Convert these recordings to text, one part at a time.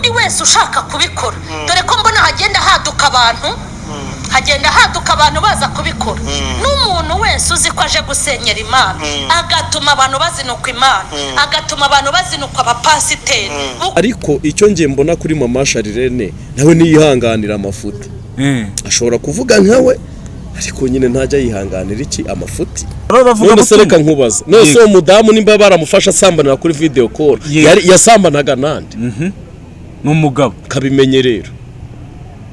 n'undi wese ushaka kubikora. Dore ko mbona hagenda haduka abantu. Hagenda haduka abantu baza kubikora. N'umuntu wese uzi ko aje gusenyera imana. Agatuma abantu bazinukwa imana. Agatuma abantu bazinukwa abapasiteri. Ariko icyo ngiye mbona kuri mama sharirene nawe niyihanganira amafuti. Ashobora kuvuga nkawe ariko nyine ntajya yihanganira iki amafuti? None se reka nkubaza none se uwo mudamu nimba baramufasha asambanira kuri Yego. yari yasambanaga nande? Ni umugabo kabimenye rero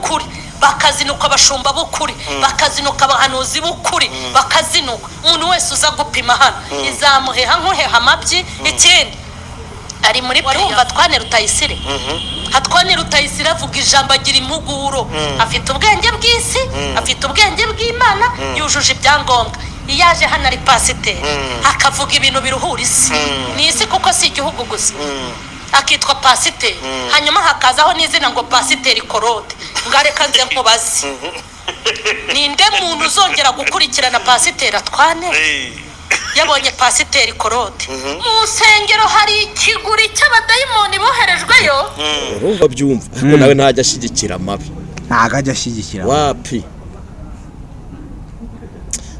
kuri. Bakazinuka abashumba b'ukuri. Bakazinuka abahanuzi b'ukuri. Bakazinuka. Umuntu wese uza gupima hano. Izamuheha nk'uheha amabyi? Ikindi ari muri wumva twane rutayisire. Hatwane rutayisire avuga ijambo agira impuguro. Afite ubwenge bw'isi afite ubwenge bw'imana yujuje ibyangombwa. Iyo aje hano ari pasiteri. Akavuga ibintu biruhura isi. Ni isi kuko si igihugu gusa. Akitwa pasiteri. Hanyuma hakazaho n'izina ngo pasiteri korode ngareka nze nkubaze. Ninde muntu uzongera gukurikirana pasiteri atwane? Yabonye pasiteri korode mu nsengero hari ikiguri cy'abadayimoni boherejweyo? Urumva byumva ariko nawe ntajya ashyigikira amabi ntabwo ajya ashyigikira wapi?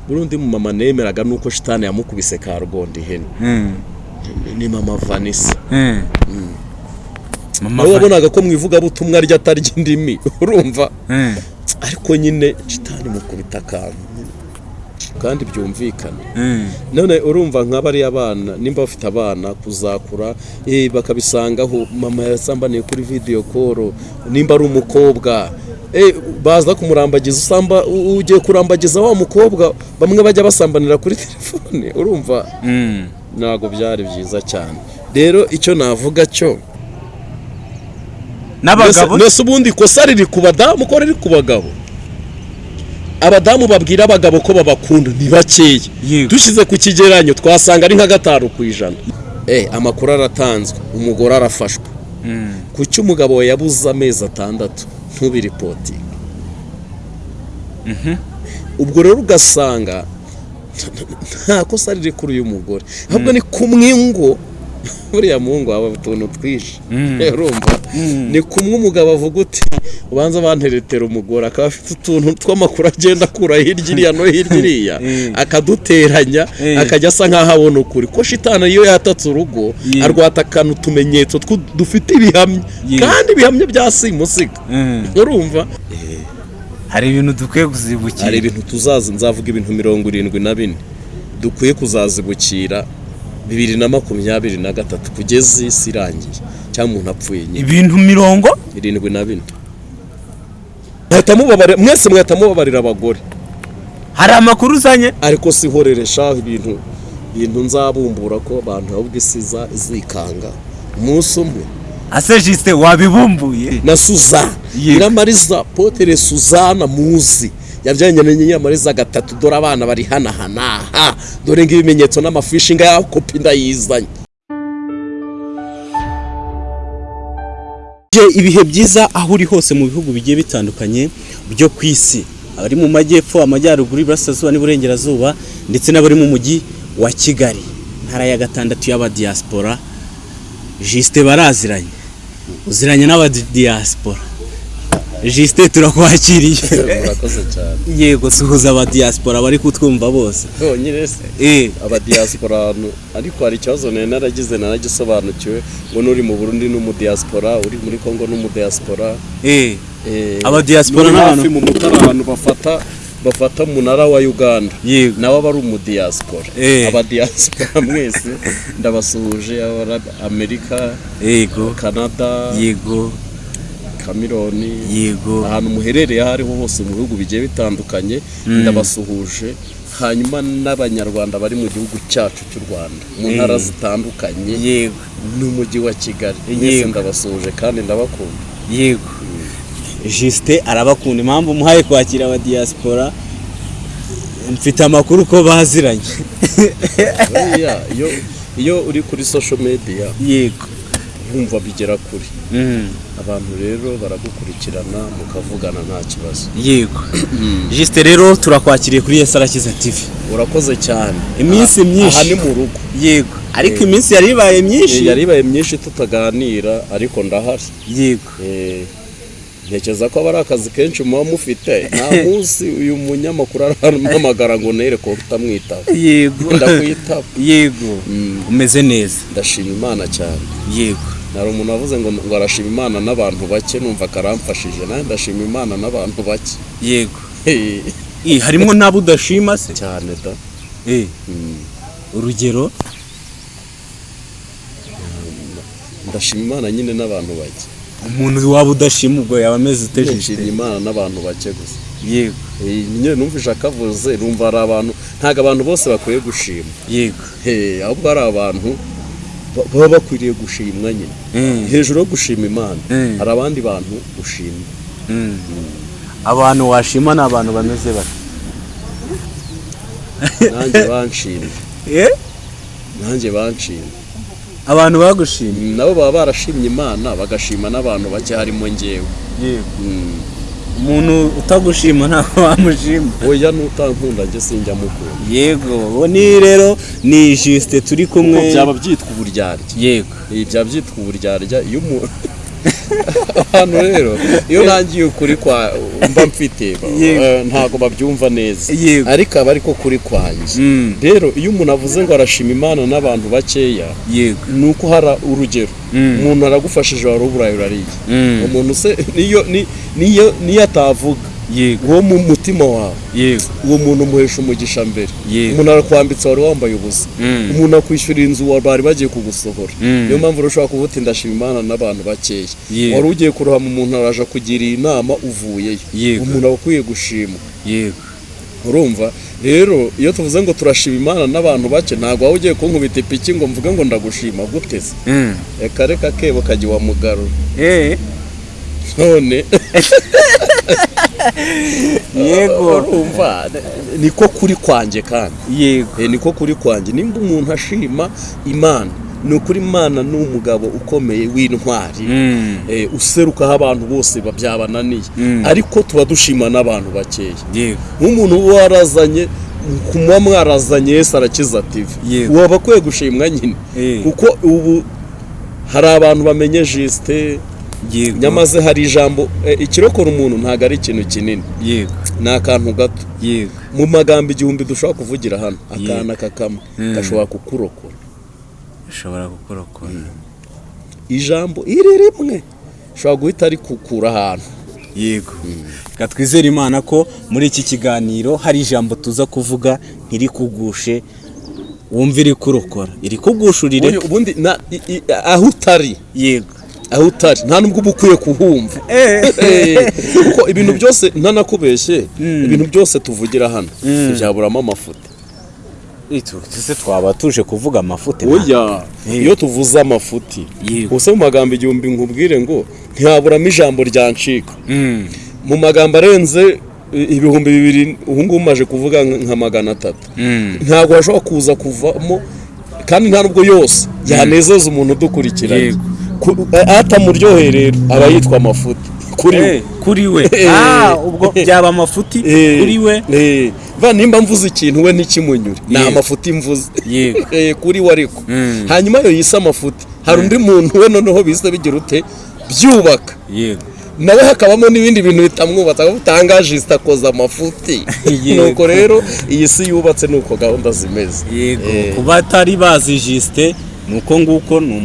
Burundi mu mama nemeraga nuko shitani yamukubise ka rugondo ihene. Ni mama vanessa mama nawe wabonaga ko mu ivugabutumwa rye atarya indimi urumva? Ariko nyine shitani mukubita akantu. Kandi byumvikana. None urumva nka bariya bana nimba bafite abana kuzakura eh, bakabisangaho mama yasambaniye kuri video call nimba ari umukobwa. Eh, baza kumurambagiza usamba ugiye kurambagiza wa mukobwa? Bamwe bajya basambanira kuri telefone urumva? Ntabwo byari byiza cyane. Rero icyo navuga cyo n'abagabo? Mbese ubundi ikosa riri ku badamu ko riri ku bagabo? Abadamu babwira abagabo ko babakunda ni bakeya. Dushyize ku kigereranyo twasanga ari nka gatanu ku ijana. Eh, amakuru aratanzwe umugore arafashwe. Kuki umugabo yabuze amezi atandatu? Ntubiripotinge ubwo rero ugasanga nta kosa riri kuri uyu mugore. Ahubwo ni kumwe ngo buriya muhungu haba utuntu twinshi. Urumva ni kumwe umugabo avuga uti ubanza banteretera umugore akaba afite utuntu tw'amakuru agenda akura hirya iriya no hirya iriya Eh. akaduteranya Eh. akajya asa nk'aho abona ukuri. Ko shitani iyo yatatse urugo arwatakana utumenyetso dufite ibihamya. Kandi ibihamya bya simusiga. Urumva? Hari ibintu dukwiye kuzibukira. Hari ibintu tuzazi nzavuga ibintu mirongo irindwi na bine. Dukwiye kuzazibukira bibiri na makumyabiri na gatatu kugeza isi irangiye. Cyangwa umuntu apfuye nyine. Ibintu mirongo? Irindwi na bine. Mwese mwahita mubabarira abagore. Hari amakuru uzanye? Ariko sihoreresha ibintu ibintu nzabumbura ko abantu ahubwo isi iza- izikanga umunsi umwe ase jisite wabibumbuye. Na Yego. nyiramariza potere suzana muzi. Yabyanye na nyiramariza gatatu dore abana bari hanahanaha dore ng'ibimenyetso n'amafishi ngaya kopi ndayizanye. Ibihe byiza aho uri hose mu bihugu bigiye bitandukanye byo ku isi? Abari mu majyepfo amajyaruguru iburasirazuba n'iburengerazuba ndetse n'abari mu mujyi wa kigali. Ntara ya gatandatu y'abadiyasipora jisite baraziranye. Uziranye n'abadiyasipora jisite turakwakiriye yego suhuza abadiyasipora bari kutwumva bose. Bonyine se. Eh. Abadiyasipora ariko hari ikibazo nari naragize naragisobanukiwe. Ngo n'uri mu burundi n'umudiyasipora uri muri kongo n'umudiyasipora eh. Eh, Abadiyasipora n'abantu- mu mutara ahantu bafata bafata umunara wa uganda. Nawe aba ari umudiyasipora Eh. abadiyasipora mwese. Ndabasuhuje amerika yego. Canada yego. Cameroon. Yego. Ahantu muherereye aho ariho hose mu bihugu bigiye bitandukanye ndabasuhuje. Hanyuma n'abanyarwanda bari mu gihugu cyacu cy'u rwanda. Mu ntara zitandukanye. Yego. N'umujyi wa kigali. Mwese Yego. ndabasuhuje kandi ndabakunda. Yego. Jisite arabakunda impamvu muhaye kwakira abadiyasipora mfite amakuru ko baziranye. Iyo uri kuri social media yego. wumva bigera kure. Mm. abantu rero baragukurikirana mukavugana nta kibazo. Yego. Jisite rero turakwakiriye kuri yesi arakiza tv urakoze cyane. Iminsi myinshi. aha ni mu rugo. Yego. Ariko iminsi yari ibaye myinshi. Yari ibaye myinshi tutaganira ariko ndahari. Yego. Eh, ntekereza ko aba ari akazi kenshi muba mufite. Nta munsi uyu munyamakuru arampamagara ngo nere ko utamwitaba yego. Ndakwitaba yego. Mm. umeze neza. Ndashima imana cyane. Yego. Hari umuntu wavuze ngo ngo arashima imana n'abantu bake numva akaramfashije nawe ndashima imana n'abantu bake. Yego. Harimo n'abo udashima se? Cyane da. Eh, Mm. urugero? Ndashima imana nyine n'abantu bake. Umuntu waba udashima ubwo yaba ameze utejejwe imana n'abantu bake gusa. Yego. Nyine numvise akavuze numva hari abantu ntabwo abantu bose bakwiye gushima. Yego. Ahubwo hari abantu ba- baba bakwiriye gushimwa nyine. Mm. hejuru yo gushima imana Mm. hari abandi bantu gushima. Mm. abantu washima ni abantu bameze bate? Nanjye banshimye. Eh? nanjye banshimye. Abantu bagushimye. Nabo baba barashimye imana bagashima n'abantu bake harimo ngewe yego. Mm. umuntu utagushima ntabwo wamushima. Oya n'utankunda njye sinjya mukunda yego. Uwo ni rero ni jisite turi kumwe. Byaba byitwa uburyarya. Yego. Ibi byaba byitwa uburyarya. Iyo umuntu abantu rero iyo ntangiye ukuri kwa mba mfite eh, ntabwo babyumva neza. Ariko aba ariko kuri kwanjye Mm. rero iyo umuntu avuze ngo arashima imana n'abantu bakeya ni uko hari urugero. Mm. umuntu aragufashije wari uburayi urariye. Mm. umuntu se niyo ni- niyo niyo atavuga. Yego. Uwo mu mutima wawe. Yego. Uwo muntu umuhesha umugisha mbere. Yego. umuntu arakwambitse wari wambaye ubusa. Mm. umuntu akwishyura inzu bari bagiye kugusohora. Mm. niyo mpamvu ushobora kuvuga uti ndashima imana n'abantu bakeya. Wari ugiye kurohama umuntu araje kugiriye inama uvuyeyo. Yego. umuntu aba akwiye gushimwa. Yego. Urumva? Rero iyo tuvuze ngo turashima imana n'abantu bake ntabwo waba ugiye kunkubita ipiki ngo mvuge ngo ndagushima. Guteze Mm. reka reka kebo kajya iwamugarura Eh, none. yego. Urumva niko kuri kwanjye kandi. Yego. Eh, niko kuri kwanjye nimba umuntu ashima imana ni ukuri imana ni umugabo ukomeye w'intwari. Mm. Eh, userukaho abantu bose ba- byabananiye Mm. ariko tuba dushima n'abantu bakeya. Yego. Nk'umuntu uba warazanye kumuba mwarazanye Yesu arakiza TV Yego. waba akwiye gushimwa nyine. Kuko ubu hari abantu bamenye jisite nyamaze hari ijambo eh, ikirokora umuntu ntabwo ari ikintu kinini. Yego. Ni akantu gato. Yego. Mu magambo igihumbi dushobora kuvugira hano akana kakamwe Mm. gashobora kukurokora. Ushobora gukorokora ijambo iri rimwe ushobora guhita rikukura ahantu. Yego. Reka twizere imana ko muri iki kiganiro hari ijambo tuza kuvuga ntirikugushe wumve iri kurokora. Iri kugushurire aho utari. Yego. Aho utari nta nubwo uba ukwiye kuhumva. Eh, kuko ibintu byose ntanakubeshye ibintu byose tuvugira hano. Ntibyaburamo amafuta ese twaba tuje kuvuga amafuti oya Eh. iyo tuvuze amafuti Yego. gusa mu magambo igihumbi nkubwire ngo ntihaburamo ijambo ryancika Mm. mu magambo arenze ibihumbi bibiri ubu ngubu umaze kuvuga nka magana atatu. Ntabwo hashobora kuza kuvamo kandi nta nubwo yose yanezeza umuntu udukurikiranye. Yego. Ku- a- atamuryoheye rero aba yitwa amafuti kuri we. Eh, kuri we. Eh. ah ubwo byaba amafuti Eh, kuri we? Eh, nimba mvuze ikintu we ntikimunyure ni amafuti mvuze. Eh, kuri we ariko. Mm. hanyuma yo yise amafuti hari undi muntu we noneho bise bigira ute? Byubaka. Nawe hakabamo n'ibindi bintu bitamwubatse aho utangaje akoza amafuti Yego. nuko rero iyi si yubatse nuko gahunda zimeze. Yego. Eh, ku batari bazi jisite ni uko nguko ni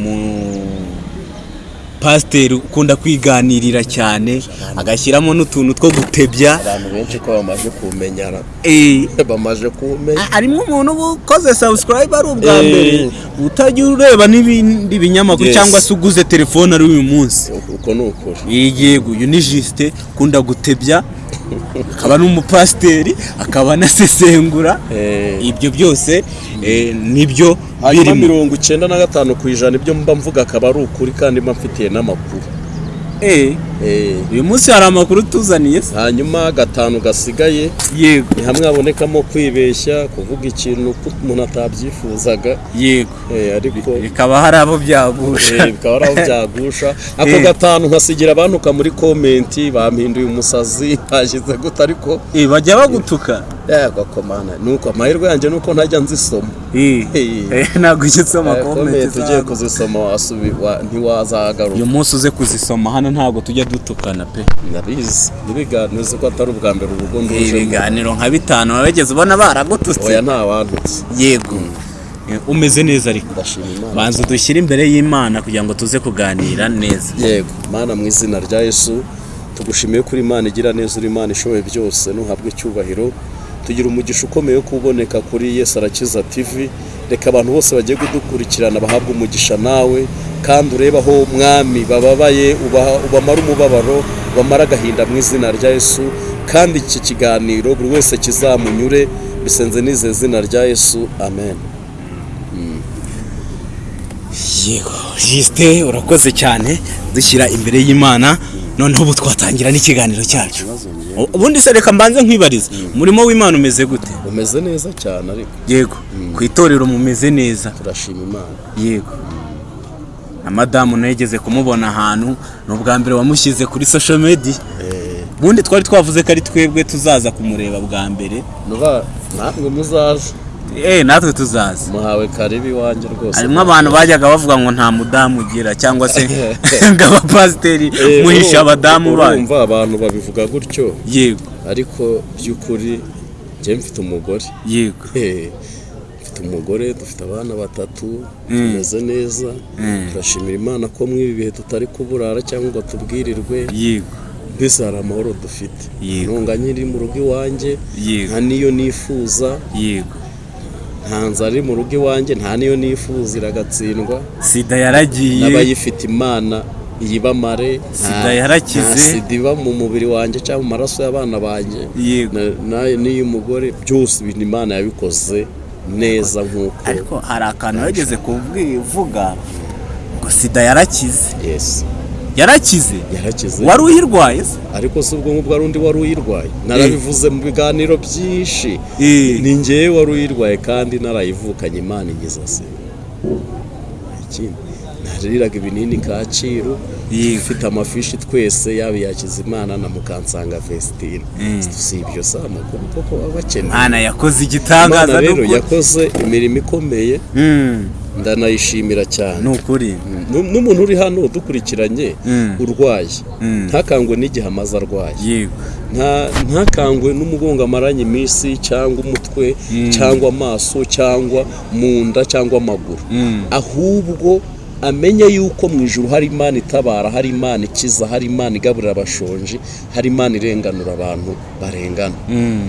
umupasiteri ukunda kwiganirira cyane agashyiramo n'utuntu two gutebya. Abantu benshi ko bamaze kumenyana Eh, bamaze kumenya. Harimo umuntu uba ukoze sabusikarayibe ari ubwa Eh. mbere utajya ureba n'ibindi binyamakuru cyangwa se uguze telefone ari uyu munsi. Uko ni ukuri. Yego uyu ni jisite ukunda gutebya. Akaba n'umupasiteri akaba anasesengura. Eh, ibyo byose eh, ni byo birimo. mirongo icyenda na gatanu ku ijana ibyo mba mvuga akaba ari ukuri kandi mba mfitiye n'amakuru. Uyu munsi hari amakuru tuzaniye? Hanyuma gatanu gasigaye. Yego. Ni hamwe habonekamo kwibeshya kuvuga ikintu umuntu atabyifuzaga. Yego. Eh, ariko bikaba hari abo byagusha. Eh, bikaba ari aho byagusha. Ako Eh. gatanu nkasigira abantuka muri komenti bampinduye umusazi bashyize gute ariko Eh, bajya bagutuka? Yego komana nuko amahirwe yanjye nuko ntajya nzisoma. Eh, Eh. eh, ntabwo ujya usoma Eh, komenti ugiye kuzisoma ntiwazagaruka. Uyu munsi uze kuzisoma. Hano ntabwo tujya dutukana pe. Ndabizi. N'ibiganiro ko atari ubwa mbere urugo nduje ibiganiro nka bitanu wabigeze ubona baragututse. Oya nta wantutse yego. Eh, umeze neza ariko. Banza udushyire imbere y'imana kugira ngo tuze kuganira neza. Yego. Mana mu izina rya yesu tugushimiye kuri imana igira neza uri imana ishoboye byose. Ntuhabwe icyubahiro. Tugira umugisha ukomeye wo kuboneka kuri yesu arakiza tv reka abantu bose bagiye kudukurikirana bahabwe umugisha nawe kandi urebe aho mwami bababaye ubamara umubabaro ubamara agahinda mu izina rya yesu kandi iki kiganiro buri wese kizamunyure bisenze n'ize zina rya yesu. Amen. Yego jisite urakoze cyane dushyira imbere y'imana noneho ubu twatangira n'ikiganiro cyacu ubundi se reka mbanze nkwibariza umurimo w'imana umeze gute? Umeze neza cyane ariko. Yego. Ku itorero mumeze neza. Turashima imana. Yego. Na madamu nageze kumubona ahantu ni ubwa mbere wamushyize kuri social media. Ubundi twari twavuze ko ari twebwe tuzaza kumureba bwa mbere. Namwe muzaje eh natwe tuzaza. Muhawe karibu iwanjye rwose. Harimo abantu bajyaga bavuga ngo nta mudamu ugira cyangwa se ngo abapasiteri Eh, muhisha urumva- abadamu banyu urumva abantu babivuga gutyo. Yego. Ariko by'ukuri njye mfite umugore. Yego. Eh, mfite umugore dufite abana batatu tumeze neza. Turashimira imana ko muri ibi bihe tutari kuburara cyangwa ngo tubwirirwe. Yego. Mbese hari amahoro dufite. Yego. ntunga nyiri mu rugo iwanjye Yego. nta niyo nifuza. Yego. Nta nzara iri mu rugo iwanjye nta niyo nifuza iragatsindwa. Sida yaragiye. N'abayifite imana iyibamare Sida yarakize. nta sida iba mu mubiri wanjye cyangwa mu maraso y'abana banjye. N'iy'umugore byose ibintu imana yabikoze neza nk'uko. Ariko hari akantu yageze kuvuga ngo sida yarakize. Yesi yarakize. Yarakize. Wari uyirwaye? Se ariko si ubwo ngubwo hari undi wari uyirwaye. Narabivuze mu biganiro byinshi. Eh. ni ngewe wari uyirwaye kandi narayivukanye imana igize se ikindi nariraga ibinini kacyiru Yego. dufite amafishi twese yaba iya Kizimana na Mukansanga Vestine si ibyo si amakuru koko baba bakeneye mwana yakoze igitangaza rero yakoze imirimo ikomeye. Mm, ndanayishimira cyane. Ni ukuri Nu- n'umuntu uri hano udukurikiranye Mm. urwaye. Mm. ntakangwe n'igihe amaze arwaye. Ntakangwe n'umugongo amaranye iminsi cyangwa umutwe cyangwa amaso cyangwa mu nda cyangwa amaguru. Mm. ahubwo amenye yuko mu ijuru hari imana itabara hari imana ikiza hari imana igaburira abashonji hari imana irenganura abantu barengana. Mm,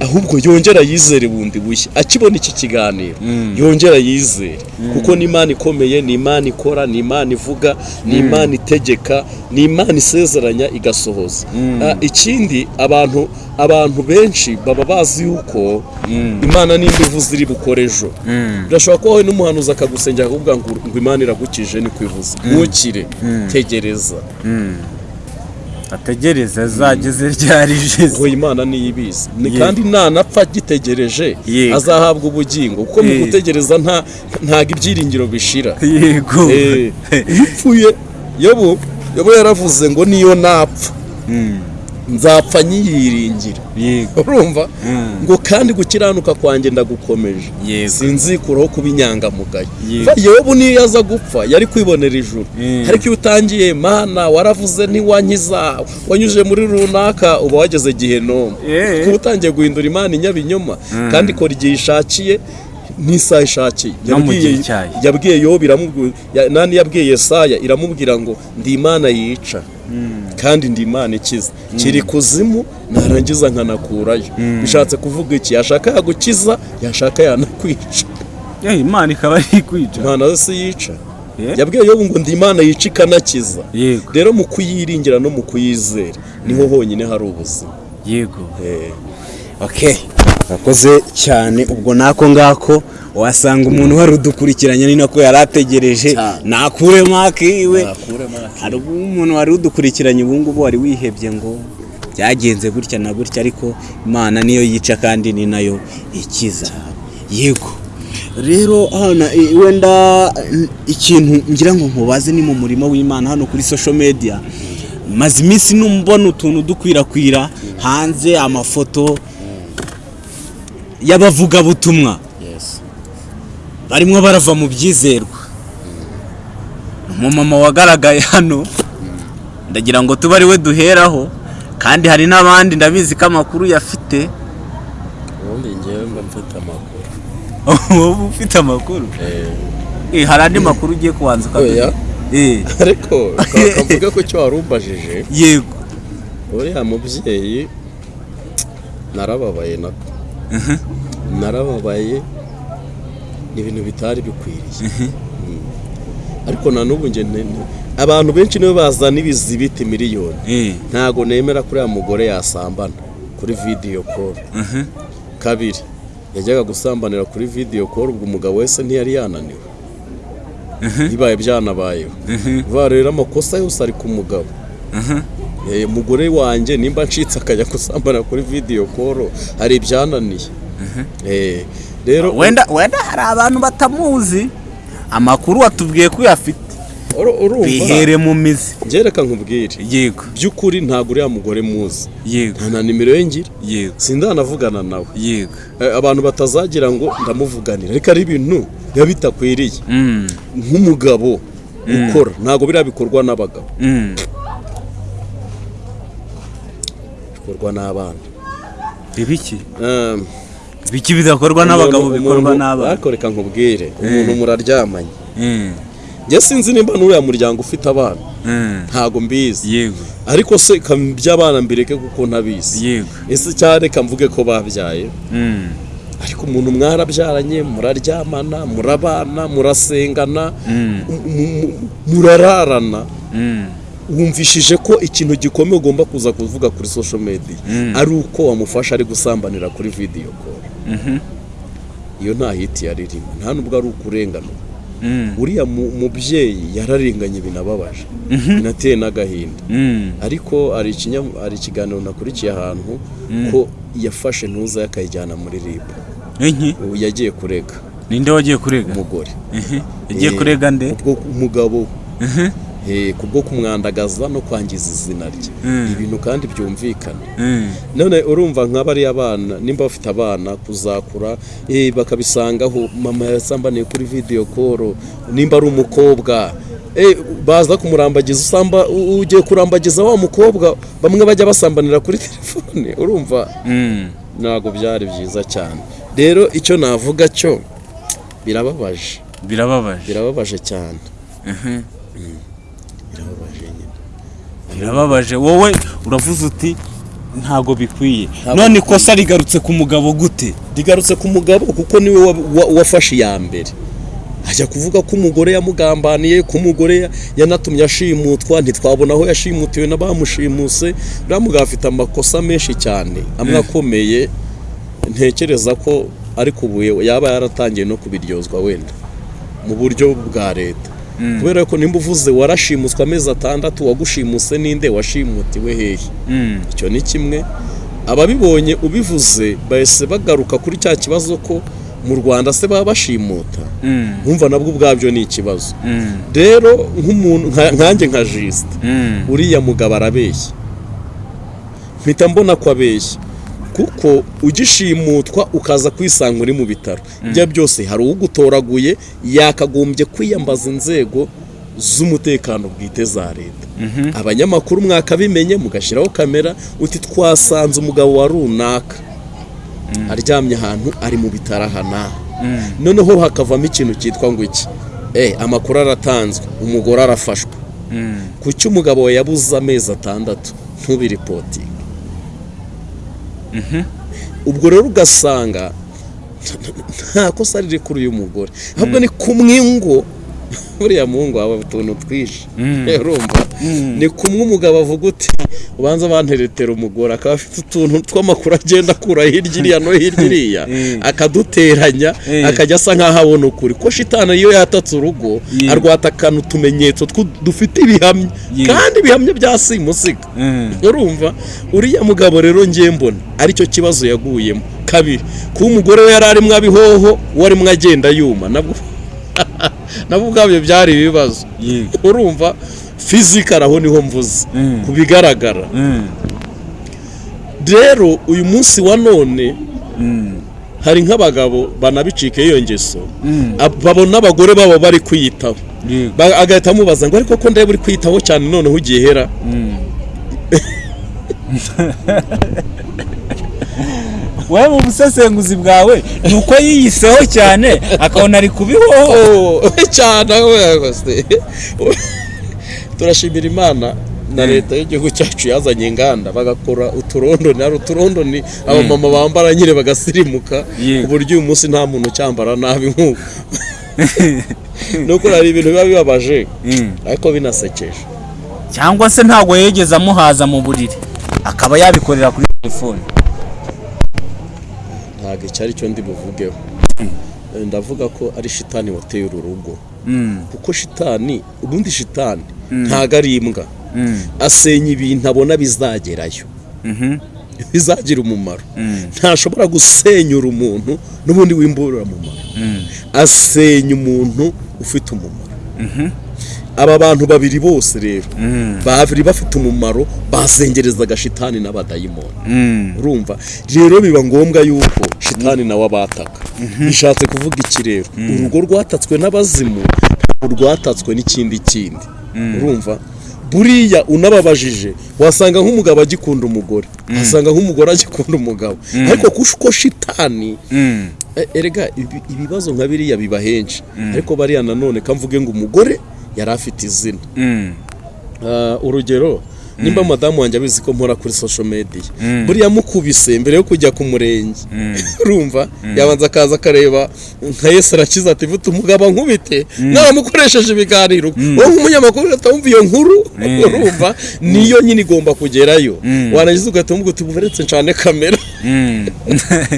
ahubwo yongera yizere bundi bushya. Akibona iki kiganiro? Yongera yizere. Kuko ni imana ikomeye ni imana ikora ni imana ivuga ni imana itegeka ni imana isezeranya igasohoza. Ah, ikindi abantu abantu benshi baba bazi yuko imana nimba ivuze iri bukore ejo. Birashobora kuba wowe n'umuhanuzi akagusengera akavuga ngo ngo imana iragukije ni kwivuza ntukire. Tegereza. Ategereze azageze ryari jeze ngo imana niyo ibizi. Ni Yego. kandi nanapfa agitegereje azahabwa ubugingo. Kuko mu gutegereza nta ntago ibyiringiro bishira. Yego. Iyo upfuye yobu yaravuze ngo niyo napfa. Mm, nzapfa nyiyiringira. Yego. Urumva? Mm. ngo kandi gukiranuka kwanjye ndagukomeje. Sinzikuraho kuba inyangamugayo. Yobu niyo yaza gupfa yari kwibonera ijuru. Mm. ariko iyo utangiye mana waravuze ntiwankiza wanyujije muri runaka uba wageze gihenomu Eh. kuba utangiye guhindura imana inyabinyoma kandi ikora igihe ishakiye n'isaha ishakiye. Yabwiye- yobu iramubwira nani yabwiye yesaya iramubwira ngo ndi imana yica. Kandi ndi imana ikiza. Kiri kuzimu narangiza nkanakurayo. Bishatse kuvuga iki? Yashaka yagukiza yashaka yanakwica. Imana ikaba ari kwica imana si yica. Yabwiye yobu ngo ndi imana yica ikanakiza. Yego. Rero mu kuyiringira no mu kuyizera ni ho honyine hari ubuzima. Yego. Eh, okay akoze cyane ubwo nako ngako wasanga umuntu wari udukurikiranye ni nako yari ategereje. Nakure make iwe. Hari umuntu wari udukurikiranye ubu ngubu wari wihebye ngo byagenze gutya na gutya ariko imana niyo yica kandi ni na yo ikiza. Yego. Rero hano wenda ikintu ngira ngo nkubaze ni mu murimo w'imana hano kuri social media. Maze iminsi numbona utuntu dukwirakwira. Hanze amafoto y'abavugabutumwa. Yes. barimo barava mu byizerwa. Umumama wagaragaye hano ndagira ngo tube ari we duheraho kandi hari n'abandi ndabizi ko amakuru yafite. Ubundi ngewe mba mfite amakuru. Wowe ufite amakuru? Eh, hari andi makuru ugiye kubanza Oya. Eh, ariko kavuga ko icyo wari umbajije yego. Uriya mubyeyi narababaye nako narababaye ibintu bitari bikwiriye. Mm. ariko na n'ubu abantu benshi nibo bazana ibizibiti miliyoni. Eh, ntago nemera kuri uriya mugore yasambana kuri vidiyo koro mhm. kabiri yajyaga gusambanira kuri vidiyo koro ubwo umugabo wese ntiyari yananiwe. Bibaye byanabayeho. Rero amakosa yose ari ku mugabo. Eh, umugore wanjye nimba ncitse akajya gusambana kuri vidiyo koro hari ibyananiye. Eh, rero wenda wenda hari abantu batamuzi amakuru watubwiye ko uyafite. Bihere mu mizi. Ngereka nkubwire. Yego. By'ukuri ntabwo uriya mugore muzi. Yego. Nta nimero ye ngira. Yego. Sindanavugana nawe. Yego. Eh, abantu batazagira ngo ndamuvuganira ariko ari ibintu biba bitakwiriye. Mm, nk'umugabo ukora. Ntabwo biriya bikorwa n'abagabo. Bikorwa n'abana. Ibiki? Um, ibiki bidakorwa n'abagabo bikorwa n'abana? ariko reka nkubwire umuntu muraryamanye. Mm, njye sinzi nimba n'uriya muryango ufite abana. Mm. ntabwo mbizi. Yego. Ariko se ka by'abana mbireke kuko ntabizi. Yego. Ese cyane reka mvuge ko babyaye? Mm, ariko umuntu mwarabyaranye muraryamana murabana murasengana mm, mu- mu- murararana. Mm. Wumvishije ko ikintu gikomeye ugomba kuza kuvuga kuri social media. Ari uko wamufasha ari gusambanira kuri video call. Iyo nta hiti yaririmo nta nubwo ari ukurengana Mm, uriya mu- mubyeyi yararenganye binababaje. Binateye n'agahinda. Mm. ariko hari ikiganiro nakurikiye ahantu ko yafashe ntuza akayijyana muri rib. Enki ubu yagiye kurega. Ninde wagiye kurega? Umugore. Mhm. yagiye kurega nde? Umugabo. Eh, kubwo kumwandagaza no kwangiza izina rye. Mm. ibintu kandi byumvikana. Mm, none urumva nk'abariya abana nimba bafite abana kuzakura eh, bakabisangaho mama yasambaniye kuri video call nimba ari umukobwa. Eh, baza kumurambagiza usamba ugiye kurambagiza wa mukobwa bamwe bajya basambanira kuri telefone urumva? Mm. ntabwo byari byiza cyane. Rero icyo navuga cyo birababaje. Birababaje. Birababaje cyane. Birababaje wowe uravuze uti ntago bikwiye. None ikosa rigarutse ku mugabo gute? Rigarutse ku mugabo kuko ni we wa- wa- wafashe iya mbere. Ajya kuvuga ko umugore yamugambaniye ko umugore ya- yanatumye ashimutwa ntitwabona aho yashimutiwe n'abamushimuse uriya mugabo afite amakosa menshi cyane amwe akomeye. Ntekereza ko ariko ubu yaba yaratangiye no kubiryozwa wenda mu buryo bwa leta. Kubera ko nimba uvuze warashimuswe amezi atandatu wagushimuse ninde washimutiwe hehe? Mm, icyo ni kimwe. Ababibonye ubivuze bahise bagaruka kuri cya kibazo ko mu rwanda se baba bashimuta mm, nkumva nabwo ubwabyo ni ikibazo. Mm, rero nk'umuntu nka- nkanjye nka jisite mm. uriya mugabo arabeshya. Mpita mbona ko abeshya. Kuko ugishimutwa ukaza kwisanga uri mu bitaro. Ibyo byose hari ugutoraguye yakagombye kwiyambaza inzego z'umutekano bwite za leta. Abanyamakuru mwakabimenye mugashyiraho kamera uti twasanze umugabo wa runaka. Aryamye ahantu ari mu bitaro aha n'aha noneho hakavamo ikintu cyitwa ngo iki? Eh amakuru aratanzwe. Umugore arafashwe. Kuki umugabo yabuze amezi atandatu? Ntubiripotinge ubwo rero ugasanga nta kosa riri kuri uyu mugore. Ahubwo ni kumwe ngo buriya muhungu wawe utuntu twinshi. Urumva? Ni kumwe umugabo avuga uti ubanza banteretera umugore. Akaba afite utuntu tw'amakuru agenda akura hirya iriya no hirya iriya. Eh. akaduteranya Eh. akajya asa nk'aho abona ukuri. Ko shitani iyo yatatse urugo Yeah. arwatakana utumenyetso dufite ibihamya. Kandi ibihamya bya simusiga. Mm. urumva? Uriya mugabo rero ngiye mbona ari cyo kibazo yaguyemo. Kabiri kuba umugore we yari arimo abihoho we arimo agenda yuma. Nabwo nabwo ubwabyo byari ibibazo. Urumva fizikari aho ni ho mvuze. Mm. ku bigaragara. Mm. rero uyu munsi wa none Mm. hari nk'abagabo banabicika iyo ngeso. Ab- babona abagore babo bari kwiyitaho. Agahita amubaza ngo ariko ko ndeba uri kwiyitaho cyane noneho ugiye hera. wowe mu busesenguzi bwawe ni uko yiyiseho cyane akabona ari kubihoho Oh, cyane turashimira imana na leta y'igihugu cyacu yazanye inganda bagakora uturondoni hari uturondoni abamama bambara nyine bagasirimuka ku buryo uyu munsi nta muntu ucyambara nabi nk'uko. Nuko hari ibintu biba bibabaje Mm. ariko binasekeje. Cyangwa se ntabwo yegeze amuhaza mu buriri akaba yabikorera kuri telefone. Ntabwo icyo ari cyo ndi buvugeho ndavuga ko ari shitani wateye uru rugo Mm. kuko shitani ubundi shitani ntabwo ari imbwa Mm. asenya ibintu abona bizagerayo Mhm. bizagira umumaro Mm. ntashobora gusenyura umuntu n'ubundi w'imburamumaro Mm. asenya umuntu ufite umumaro aba bantu babiri bose rero Mm. babiri bafite umumaro basengerezaga shitani n'abadayimoni Mm. urumva? Rero biba ngombwa yuko shitani nawe abataka bishatse kuvuga iki rero? Urugo rwatatswe n'abazimu rwatatswe n'ikindi kindi. Urumva? Buriya unababajije wasanga nk'umugabo agikunda umugore wasanga nk'umugore agikunda umugabo. Ariko kuko shitani Mm. E- erega ibi- ibibazo nka biriya biba henshi. Ariko bariya nanone kamvuge ngo umugore yari afite izina Mm. Ah, urugero nimba madamu wanjye abizi ko nkora kuri social media. Buriya mukubise mbere yo kujya ku murenge. Urumva? Yabanza akaza akareba nka yesu arakiza ati vuta umugabo nkubite. Mwaramukoresheje ibiganiro. Wowe nk'umunyamakuru ugahita wumva iyo nkuru. Urumva? Niyo nyine igomba kugerayo. Warangiza ugahita wumva uti buveretse ncane kamera. Mm.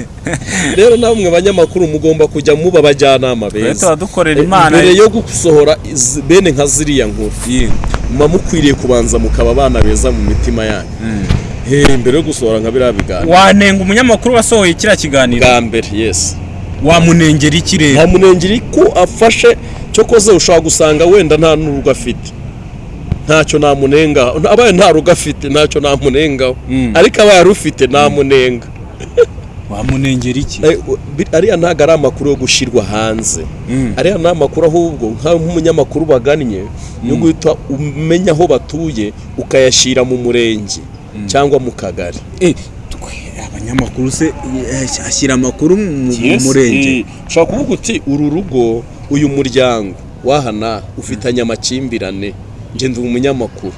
rero namwe banyamakuru mugomba kujya muba abajyanama beza. Mbere yo gusohora bene nka ziriya nkuru. Muba mukwiriye kubanza mukaba abana beza mu mitima yanyu. Eh, mbere yo gusohora nka biriya biganiro. Wanenga umunyamakuru wasohoye kiriya kiganiro? Bwa mbere yes. Wamunengera iki rero? Nta munengeri ko afashe cyo koze ushobora gusanga wenda nta n'urugo afite. Ntacyo namunengaho abaye nta rugo afite ntacyo namunengaho. Mm. ariko abaye arufite namunenga. Wamunengera iki? Eh, ariya ntabwo ari amakuru yo gushyirwa hanze. Mm. ariya ni amakuru ahubwo nk'umunyamakuru bagannye yo guhita umenya aho batuye ukayashyira mu murenge cyangwa mu kagari. Eh, abanyamakuru se eh, ashyira amakuru mu mu murenge. ushobora kuvuga uti uru rugo uyu muryango wahana ufitanye amakimbirane njye ndi umunyamakuru.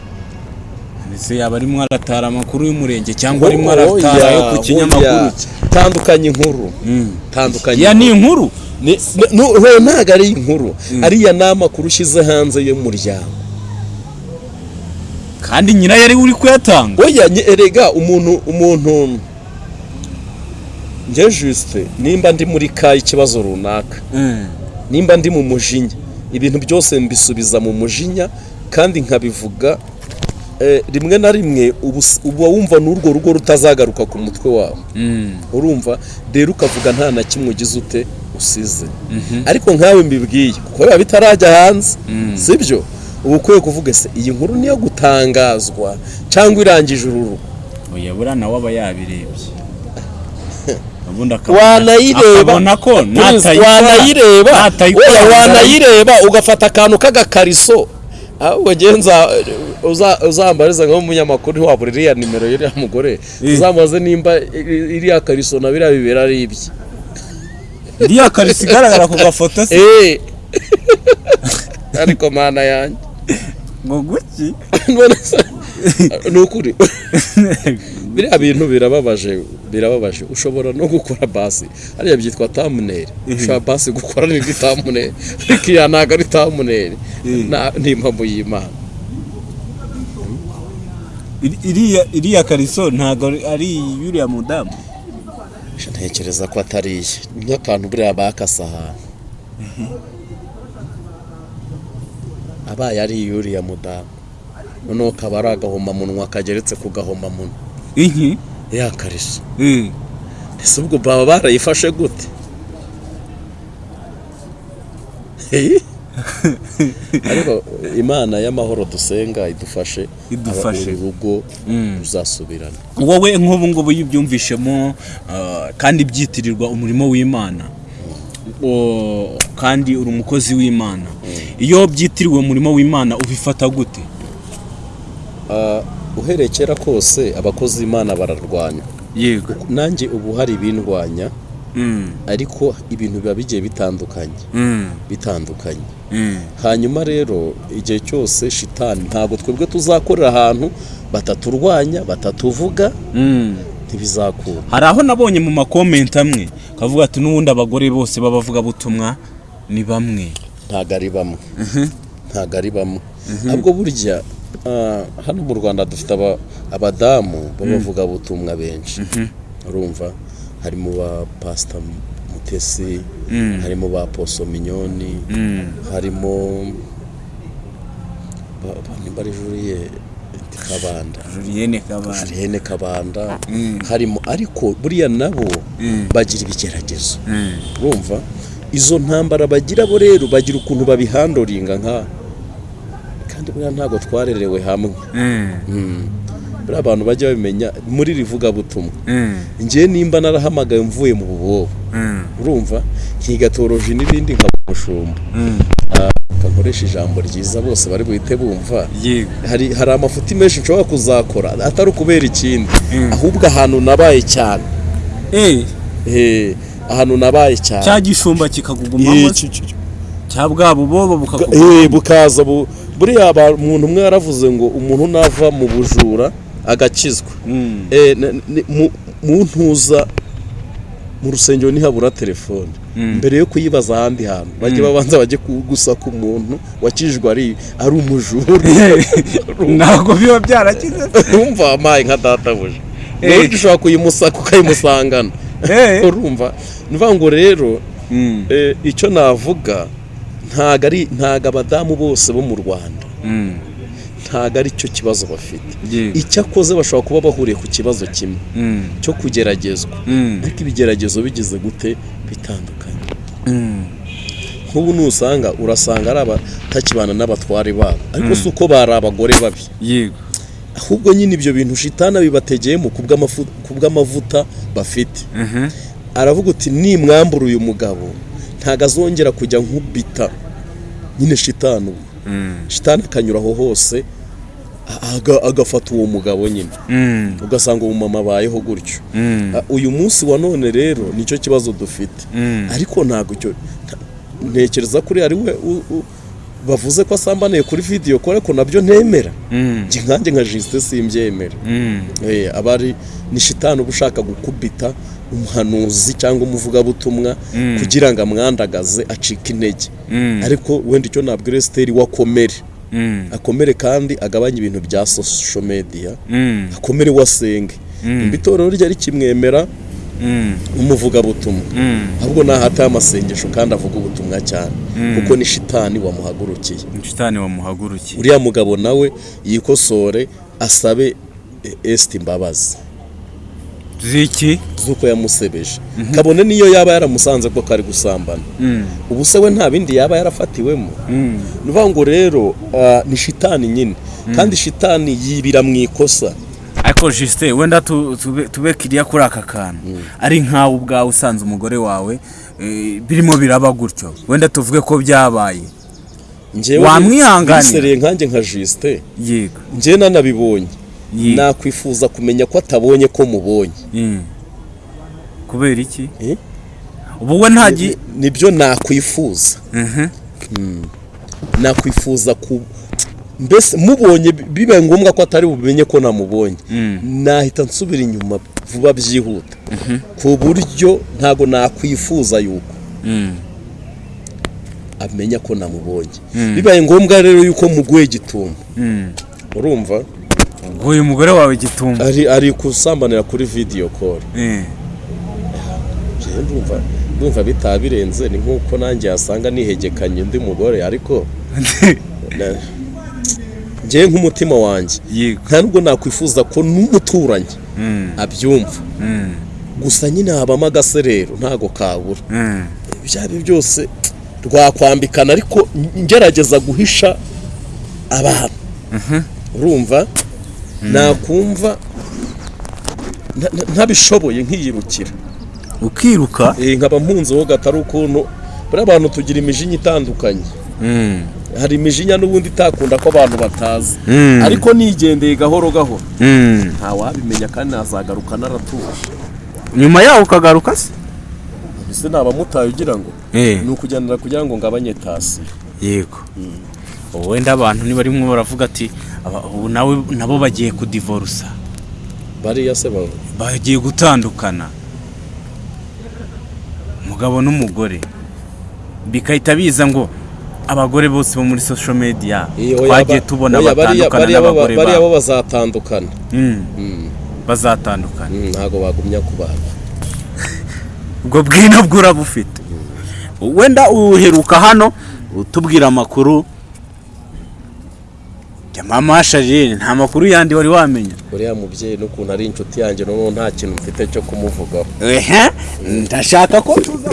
Yaba arimo aratara amakuru y'umurenge cyangwa arimo Oya, aratara yo ku oya. kinyamakuru tandukanye inkuru. Mm. tandukanye ya ni inkuru. ntabwo ari inkuru. Ariya ni amakuru ushyize hanze y'umuryango. Kandi nyirayo ari we uri kuyatanga? Oya erega umuntu umuntu njye jisite nimba ndi muri ka ikibazo runaka. Mm. nimba ndi mu mujinya. Ibintu byose mbisubiza mu mujinya kandi nkabivuga rimwe na rimwe uba wumva n'urwo rugo rutazagaruka ku mutwe wawe. Mm. urumva rero ukavuga nta na kimwe ugize ute usize. Ariko nkawe mbibwiye kuko biba bitarajya hanze. Sibyo uba ukwiye kuvuga se iyi nkuru niyo gutangazwa cyangwa irangije uru rugo? Oya buriya nawe aba yabirebye. Wanayireba. wanayireba. Wanayireba ugafata akantu k'agakariso. Ahubwo ngenza uza- uzambariza nk'umunyamakuru ntiwabura iriya nimero y'iriya mugore. Uzamubaze nimba iriya kariso na biriya bibera ari ibye. Iriya karisi igaragara ku gafoto se Eh. ariko mana yanjye. Ngo guki ni ukuri. Biriya bintu birababaje. Birababaje. Ushobora no gukora basi. Hariya byitwa tamuneri ushobora basi gukora n'indi tamuneri ariko iya ntabwo ari tamuneri Na- ni impamvu y'imana. Iri- iriya kariso ntabwo ari- yuriya mudamu. Ntekereza ko atari iye ni nk'akantu buriya bakase ahantu abaye ari iy'uriya mudamu. Noneho kaba ari agahomamunwa kageretse ku gahomamunwa. Ya kariso Eh. ese ubwo baba barayifashe gute? Ariko imana y'amahoro dusenga idufashe Idufashe. uru rugo ruzasubirana wowe nk'ubu ngubu iyo ubyumvishemo ah, kandi byitirirwa umurimo w'imana. O- kandi uri umukozi w'imana. Iyo byitiriwe umurimo w'imana ubifata gute? Ah, uhereye kera kose abakozi b'imana bararwanya. Yego. Nanjye ubu hari ibindwanya Mm, ariko ibintu biba bigiye bitandukanye. Mm, bitandukanye. Mm. hanyuma rero igihe cyose shitani ntabwo twebwe tuzakorera ahantu bataturwanya batatuvuga ntibizakura. Hari aho nabonye mu makomenti amwe kavuga ati n'ubundi abagore bose b'abavugabutumwa ni bamwe. Ntabwo ari bamwe. Ntabwo ari bamwe. Ahubwo burya hano mu rwanda dufite aba- abadamu b'abavugabutumwa benshi. Urumva? Harimo ba pasita mutesi harimo ba poso minyoni harimo ba- ba- nimba ari juriye kabanda. Julienne kabanda. Harimo ariko buriya nabo bagira ibigeragezo. Urumva? Izo ntambara bagira bo rero bagira ukuntu babihandoringa nka kandi buriya ntabwo twarerewe hamwe. Mm, Mm. buriya abantu bajya babimenya muri rivugabutumwa mm, njyewe nimba narahamagaye mvuye mu bubobo. Mm, urumva nkigatoroje n'ibindi nkaba umushumba mm. nkoresha ijambo ryiza bose bari buhite bumva. Hari amafuti menshi nshobora kuzakora atari ukubera ikindi. Ahubwo ahantu nabaye cyane. Eh, Eh, ahantu nabaye cyane. Cya gishumba Eh, cyo. cya bwa bubobo Eh, bukaza bu- buriya umuntu umwe yaravuze ngo umuntu nava mu bujura agakizwa. Mm, Eh, mu- ntuza mu rusengero ntihabura telefone. Mbere yo kuyibaza ahandi hantu bajye babanza bajye ku- gusaka umuntu wakijijwe ari ari umujura. Ntabwo biba byarakize. Urumva wampaye nka databuja Eh. buryo ushobora kuyimusaka ukayimusangana Eh. urumva. Ni ngo rero eh, icyo navuga ntago ari ntago abadamu bose bo mu rwanda. Mm, ntago ari cyo kibazo bafite. Icyakoze bashobora kuba bahuriye ku kibazo kimwe. Mm, cyo kugeragezwa. Mm, ariko ibigeragezo bigize gute? Bitandukanye. Nk'ubu nusanga urasanga ari abatakibana n'abatware babo. Ariko si uko bari abagore babi. Yego. Ahubwo nyine ibyo bintu shitana bibategeyemo ku bw'amavuta bafite. Aravuga uti nimwambura uyu mugabo. Ntabwo azongera kujya nkubita. Nyine shitani ubu. Mm, shitani akanyura aho hose aga- agafata uwo mugabo nyine. Mm, ugasanga umumama abayeho gutyo. Mm, Ah, uyu munsi wa none rero ni cyo kibazo dufite. Ariko ntabwo icyo ntekereza kuri ari we bavuze ko asambaniye kuri vidiyo ko ariko na byo ntemera. Nkanjye nka jisite simbyemera. Eh, aba ari ni shitani uba ushaka gukubita umuhanuzi cyangwa umuvugabutumwa kugira ngo amwandagaze acike intege. Mm, ariko wenda icyo nabwira esiteri we akomere. Mm, akomere kandi agabanye ibintu bya sosho mediya mm, akomere wasenge nimba itorero rye rikimwemera mm, umuvugabutumwa. Mm. ahubwo nahataye amasengesho kandi avuga ubutumwa cyane. Kuko ni shitani wamuhagurukiye. Shitani wamuhagurukiye. Uriya mugabo nawe yikosore asabe eh, esiti imbabazi. Ziki? Z'uko yamusebeje. Kabone niyo yaba yaramusanze ko kari gusambana. Mm, ubu se we nta bindi yaba yarafatiwemo. Mm, ni ukuvuga ngo rero ah, ni shitani nyine. Kandi shitani yibira mu ikosa. Ariko jisite wenda tu- tube- kiriya kuri aka kantu. Ari nkawe ubwawe usanze umugore wawe eh, birimo biraba gutyo. Wenda tuvuge ko byabaye. Wamwihanganira? nkanjye nka jisite yego. Njyewe nanabibonye. Ye- nakwifuza kumenya ko atabonye ko mubonye. Mm. kubera iki? Ubu we ntagi Ni- ni byo nakwifuza. Mhm. nakwifuza ku mbese mubonye bibaye ngombwa ko atari bumenye ko namubonye. Nahita nsubira inyuma vuba byihuta. Ku buryo ntabwo nakwifuza yuko amenya ko namubonye. Bibaye ngombwa rero yuko muguye gitumba urumva? Ubwo uyu mugore wawe gitumba. Ari ari kusambanira kuri video call. Jewe ndumva bitaba birenze ni nk'uko nanjye yasanga nihegekanye undi mugore ariko njyewe nk'umutima wanjye. Nta nubwo nakwifuza ko n'umuturanyi abyumva. Gusa nyine habamo agaserero ntago kabura. Ibyo ari byo byose rwakwambikana ariko ngerageza guhisha abantu. Urumva? Nakumva nta- nta- ntabishoboye nkiyirukira. Ukiruka? Eh, nkaba mpunzeho gatari ukuntu buriya abantu tugira imijinya itandukanye. Hari imijinya n'ubundi itakunda ko abantu batazi. Ariko nigendeye gahoro gahoro. Ntawabimenya kandi nazagaruka naratuje. Nyuma yaho ukagaruka se? Ese naba mutaye ugira ngo? Eh. ni ukugendera kugira ngo ngabanye tasi. Yego. Wenda abantu nibarimo baravuga ati ubu nawe nabo bagiye kudivorusa bariya se baba bagiye gutandukana. Umugabo n'umugore. Bigahita biza ngo abagore bose bo muri social media twagiye tubona batandukana n'abagore bariya bo bazatandukana. Mm. bazatandukana. Mm, ntago bagumya kubana. Ubwo bwino bwo urabufite wenda uheruka hano utubwira amakuru mama sharire nta makuru yandi wari wamenya. Uriya mubyeyi n'ukuntu ari inshuti yanjye noneho nta kintu mfite cyo kumuvugaho. Ehe ndashaka ko tuza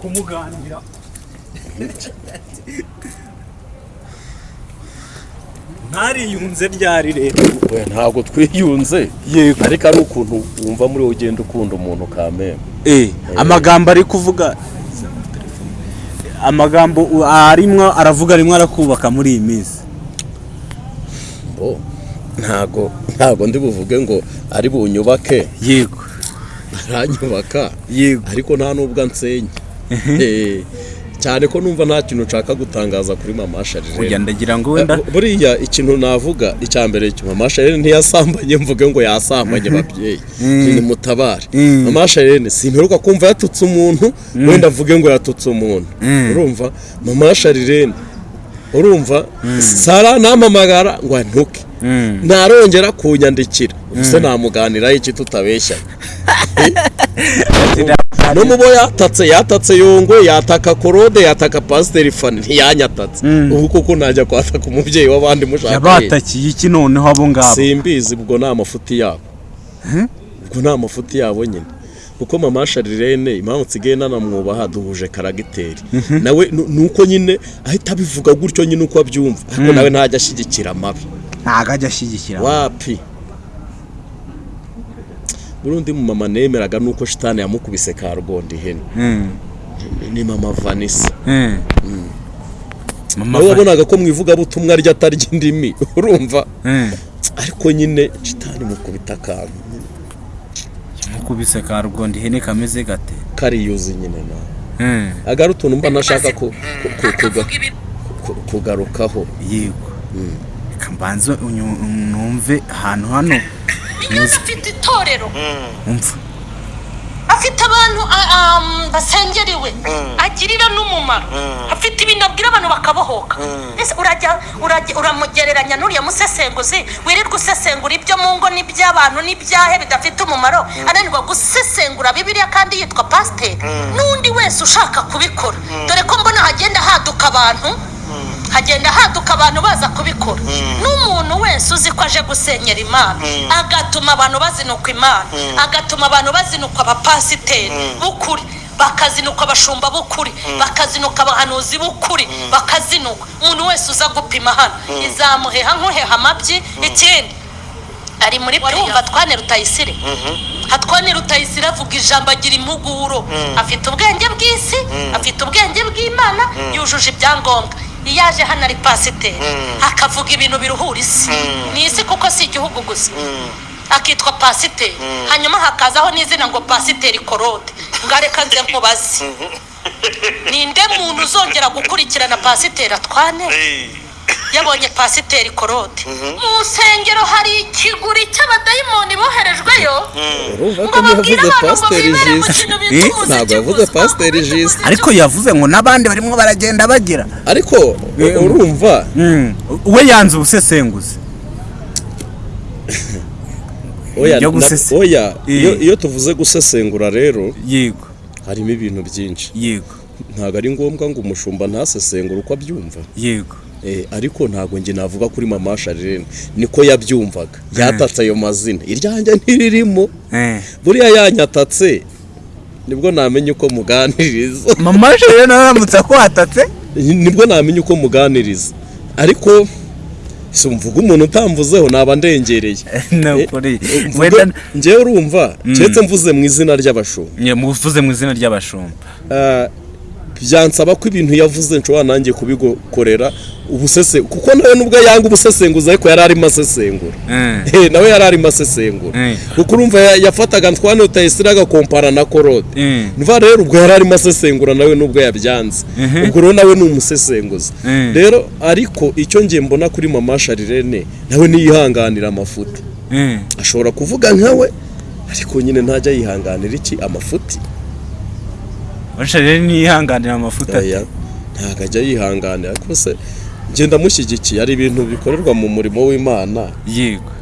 kumuganira. Ntariyunze ryari rero? Ntabwo twiyunze. Yego. Ariko ari ukuntu wumva muri wowe ugenda ukunda umuntu kameme eh amagambo ari kuvuga amagambo arimwo aravuga rimwe arakubaka muri iyi minsi. Bo ntago ntago ndi buvuge ngo ari bunyubake. Yego. Aranyubaka. Yego. Ariko nta n'ubwo ansenya. Eh, cyane ko numva nta kintu nshaka gutangaza kuri mama sharire kujya ndagira ngo wenda Bu- buriya ikintu navuga icya mbere cyo mama sharire ntiyasambanye mvuge ngo yasambanye babyeyi. Ni mutabare. Mm. mama sharire simperuka kumva yatutse umuntu wenda mvuge ngo yatutse umuntu. Urumva? Mama sharire urumva sara nampamagara ngo antuke. Mm. ntarongera kunyandikira. Ubuse namuganiraho iki tutabeshyanye no mu bo yatatse yatatse yongwe yataka korode yataka pasiteri fani ntiyanyatatse ubu kuko najya kwataka umubyeyi w'abandi mushaka yabatakiye iki noneho abo ngabo? Simbizi ubwo ni amafuti yabo. Ubwo ni amafuti yabo nyine. Kuko mama sharirene impamvu nsigaye nanamwubaha duhuje karagiteri. Nawe nu- ni uko nyine ahita abivuga gutyo nyine uko abyumva. Ariko nawe ntajya ashyigikira amabi ntago ajya ashyigikira wapi? Burundi mu mama nemeraga nuko shitani yamukubise ka rugondo ihene. Mm. Ni- mama vanessa. Mm. Mama nawe wabonaga ko mu ivugabutumwa rye atarya indimi. Urumva? Mm. ariko nyine shitani mukubita akantu. Mukubise ka rugondo ihene kameze gate? Kariyuzi nyine nawe Mm. agari utuntu mba nashaka ku- kugarukaho. Yego. Mbanze unyu- numve ahantu hano. Afite itorero. Umva. Afite abantu a- am, basengeriwe agirira n'umumaro afite ibintu abwira abantu bakabohoka. Urajya uramugereranya n'uriya musesenguzi? Wirirwa usesengura ibyo mu ngo n'iby'abantu n'ibyahe bidafite umumaro? Ananirwa gusesengura bibiliya kandi yitwa pasiteri n'undi wese ushaka kubikora. Dore ko mbona hagenda haduka abantu. Hagenda haduka abantu baza kubikora. N'umuntu wese uzi ko aje gusenyera imana. Agatuma abantu bazinukwa imana. Agatuma abantu bazinukwa abapasiteri b'ukuri. Bakazinukwa abashumba b'ukuri. Bakazinukwa abahanuzi b'ukuri. Bakazinukwa. Umuntu wese uza gupima hano. Izamuheha nk'uheha amabyi. Ikindi ari muri wumva twane rutayisire. Hatwane rutayisire avuga ijambo agira impuguro. Afite ubwenge bw'isi afite ubwenge bw'imana yujuje ibyangombwa. Iyo aje hano ari pasiteri. Akavuga ibintu biruhura isi. Ni isi kuko si igihugu gusa. Akitwa pasiteri. Hanyuma hakazaho n'izina ngo pasiteri korode ngareka nze nkubaze. Ninde muntu uzongera gukurikirana pasiteri atwane? Yabonye pasiteri korode mu nsengero hari ikiguri cy'abadayimoni boherejweyo. Urumva ngo ko babwire abantu ngo bibere mu kintu umuziki ntabwo yavuze pasiteri jisite ariko yavuze ngo n'abandi barimo baragenda bagira. Ariko Eh, urumva. we yanze ubusesenguzi. Oya Eh. iyo tuvuze gusesengura rero yego. harimo ibintu byinshi. Yego. Ntabwo ari ngombwa ngo umushumba ntasesengure uko abyumva. Yego. Ariko ntabwo njye navuga kuri mama Sharirene niko yabyumvaga. Yatatse ayo mazina. Iryanjye ntiririmo. Eh. buriya yanyatatse ni bwo namenya uko muganiriza. Mama rero nawe aramutse akwatatse ni bwo namenya uko muganiriza. Ariko si mvuga umuntu utamvuzeho naba ndengereye. Eh, njyewe urumva keretse mvuze mu izina ry'abashumba. Nye, muvuze mu izina ry'abashumba. Byansaba ko ibintu yavuze nshobora nanjye kubigokorera ubusese kuko nawe nubwo yanga ubusesenguzi ariko yari arimo asesengura. Eh. Eh, nawe yari arimo asesengura. Eh. kuko urumva ya- yafataga ntwane utayisira agakompara na korode nva rero ubwo yari arimo asesengura nawe nubwo yabyanze. Ubwo rero nawe ni umusesenguzi rero ariko icyo ngiye mbona kuri mama sharirene nawe niyihanganira amafuti. Ashobora kuvuga nkawe ariko nyine ntajya yihanganira iki? Amafuti. Basha rero niyihanganira amafuta ntabwo ajya yihanganira. Ariko se ngenda amushyigikiye hari ibintu bikorerwa mu murimo w'imana? Yego.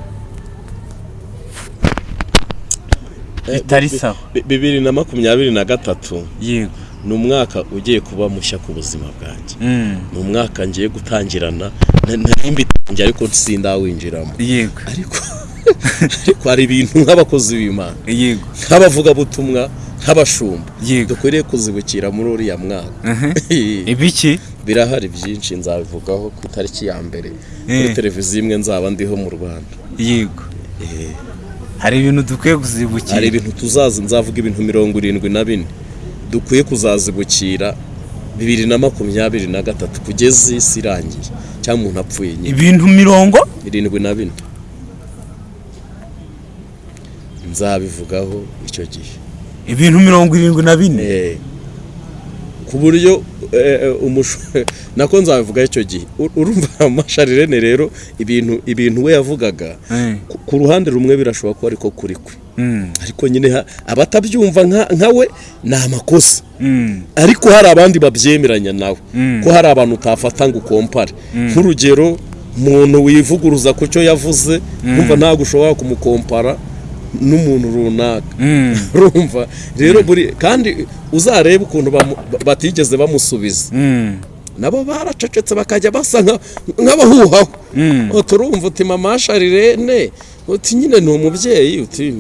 Eh, Bitari bi- sawa. bi- bibiri na makumyabiri na gatatu. Yego. Ni umwaka ugiye kuba mushya ku buzima bwanjye. Mm. ni umwaka ngiye gutangirana. Na- nari mbitangiye ariko sindawinjiramo. Yego. Ariko hari ibintu nk'abakozi b'imana. Yego. Nk'abavugabutumwa nk'abashumba. Yego. dukwiriye kuzibukira muri uriya mwaka. Ibiki? Birahari byinshi nzabivugaho ku itariki ya mbere. Kuri televiziyo imwe nzaba ndiho mu rwanda. Yego. Hari ibintu dukwiye kuzibukira? Hari ibintu tuzazi. Nzavuga ibintu mirongo irindwi na bine. Dukwiye kuzazibukira bibiri na makumyabiri na gatatu. Kugeza isi irangiye. Cyangwa umuntu apfuye nyine. Ibintu mirongo? Irindwi na bine. Nzabivugaho icyo gihe. Ibintu mirongo irindwi na bine. Eh, ku buryo eh, eh, nako nzabivuga icyo gihe. Urumva amasharirene rero ibintu ibintu we yavugaga ku- ruhande rumwe birashoboka ko ariko kuri kwe. Mm. ariko nyine abatabyumva nka- nka we ni amakosa Mm. ariko hari abandi babyemeranya nawe. Mm. ko hari abantu utafata ngo ukompare. Nk'urugero umuntu wivuguruza ku cyo yavuze numva ntabwo ushobora kumukompara n'umuntu runaka. Mm. urumva? Rero buri kandi uzarebe ukuntu batigeze bamusubiza. Mm. nabo baracecetse bakajya basa nka- nk'abahuhaho. Mm. uti urumva uti mama sharirene uti nyine ni umubyeyi. Uti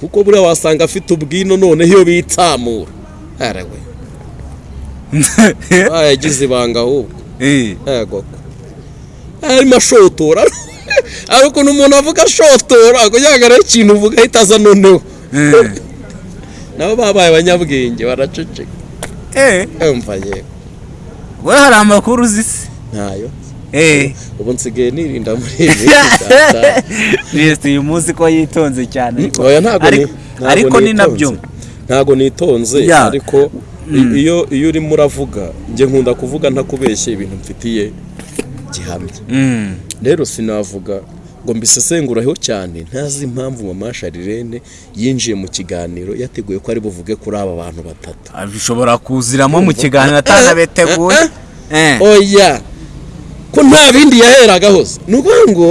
kuko buriya wasanga afite ubwino noneho iyo bitsamura arawe yagize ibanga ahubwo. Eh. yego arimo ashotora. Hari ukuntu umuntu avuga ashotora kugira ngo arebe ikintu uvuga ahita aza noneho Eh. nabo babaye abanyabwenge baraceceka Eh. yumva yewe we hari amakuru uzi se ntayo Eh. ubu nsigaye nirinda muri ibi. Kristo uyu munsi ko yitonze cyane. Ariko ni- ariko- ni na byo. ntabwo nitonze ariko iyo iyo urimo uravuga njye nkunda kuvuga ntakubeshye ibintu mfitiye. Gihamya. Mm. rero sinavuga ngo mbisesenguraho cyane ntazi impamvu mama sharirene yinjiye mu kiganiro yateguye ko ari buvuge kuri aba bantu batatu. Bishobora kuziramo mu kiganiro atanabeteguye Eh. oya ko nta bindi yaheragaho ni ukuvuga ngo